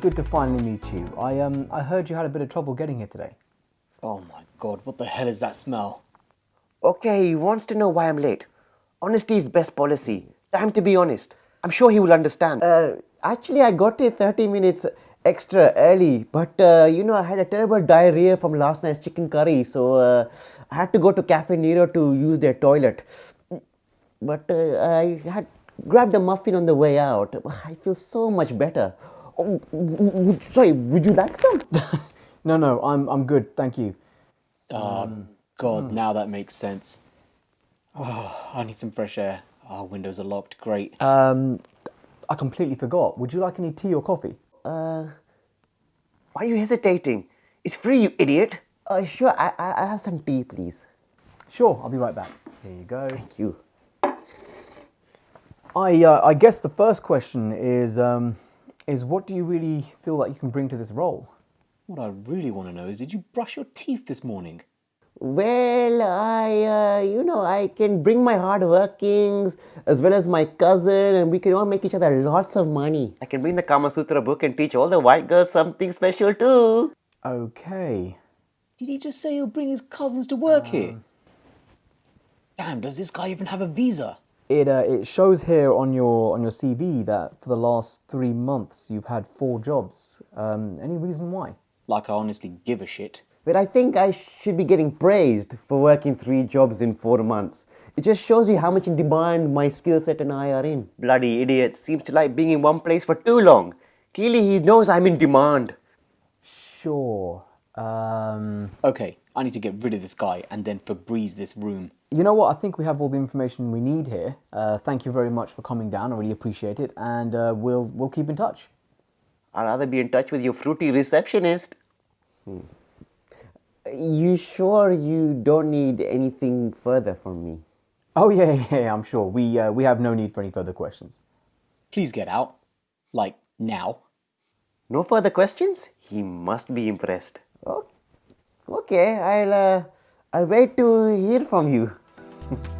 good to finally meet you. I um I heard you had a bit of trouble getting here today. Oh my god, what the hell is that smell? Okay, he wants to know why I'm late. Honesty is best policy. Time to be honest. I'm sure he will understand. Uh, actually, I got here 30 minutes extra early, but uh, you know, I had a terrible diarrhea from last night's chicken curry, so uh, I had to go to Caffè Nero to use their toilet. But uh, I had grabbed a muffin on the way out. I feel so much better. Oh, w- w- sorry, would you like some? No, no, I'm I'm good, thank you. Oh god, now that makes sense. Oh, I need some fresh air. Our windows are locked, great. Um, I completely forgot. Would you like any tea or coffee? Uh, why are you hesitating? It's free, you idiot. Uh, sure, I, I, I have some tea, please. Sure, I'll be right back. Here you go. Thank you. I uh, I guess the first question is um is what do you really feel like you can bring to this role? What I really want to know is did you brush your teeth this morning? Well, I, uh, you know, I can bring my hard workings as well as my cousin, and we can all make each other lots of money. I can bring the Kama Sutra book and teach all the white girls something special too. Okay. Did he just say he'll bring his cousins to work here? Damn, does this guy even have a visa? It uh, it shows here on your on your CV that for the last three months you've had four jobs. Um, any reason why? Like I honestly give a shit. But I think I should be getting praised for working three jobs in four months. It just shows you how much in demand my skill set and I are in. Bloody idiot seems to like being in one place for too long. Clearly, he knows I'm in demand. Sure. Um, Okay, I need to get rid of this guy and then Febreze this room. you know what? I think we have all the information we need here. Uh, thank you very much for coming down. I really appreciate it, and uh, we'll we'll keep in touch. I'd rather be in touch with your fruity receptionist. Hmm. You sure you don't need anything further from me? Oh yeah, yeah, yeah I'm sure. We uh, we have no need for any further questions. Please get out. Like, now. No further questions? He must be impressed. Oh, okay, I'll uh, I'll wait to hear from you.